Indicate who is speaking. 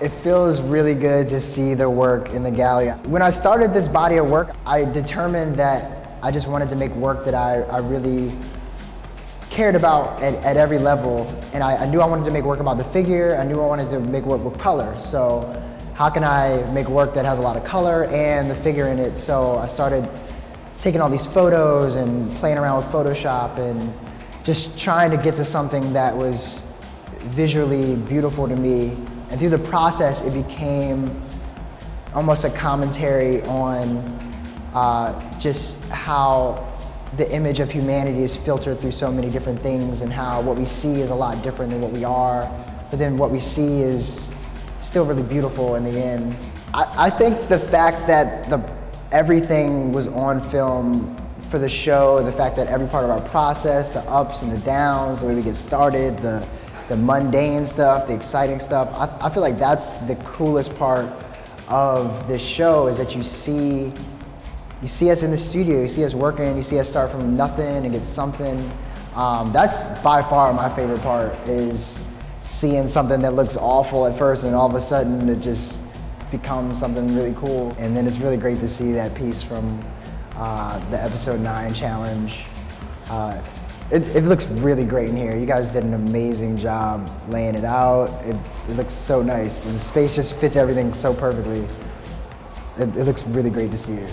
Speaker 1: It feels really good to see the work in the gallery. When I started this body of work, I determined that I just wanted to make work that I, I really cared about at, at every level. And I, I knew I wanted to make work about the figure. I knew I wanted to make work with color. So how can I make work that has a lot of color and the figure in it? So I started taking all these photos and playing around with Photoshop and just trying to get to something that was visually beautiful to me. And through the process, it became almost a commentary on uh, just how the image of humanity is filtered through so many different things and how what we see is a lot different than what we are. But then what we see is still really beautiful in the end. I, I think the fact that the, everything was on film for the show, the fact that every part of our process, the ups and the downs, the way we get started, the, the mundane stuff, the exciting stuff, I, I feel like that's the coolest part of this show is that you see you see us in the studio, you see us working, you see us start from nothing and get something. Um, that's by far my favorite part is seeing something that looks awful at first and all of a sudden it just becomes something really cool. And then it's really great to see that piece from uh, the episode nine challenge. Uh, it, it, looks really great in here. You guys did an amazing job laying it out. It, it looks so nice. And the space just fits everything so perfectly. It, it looks really great to see it.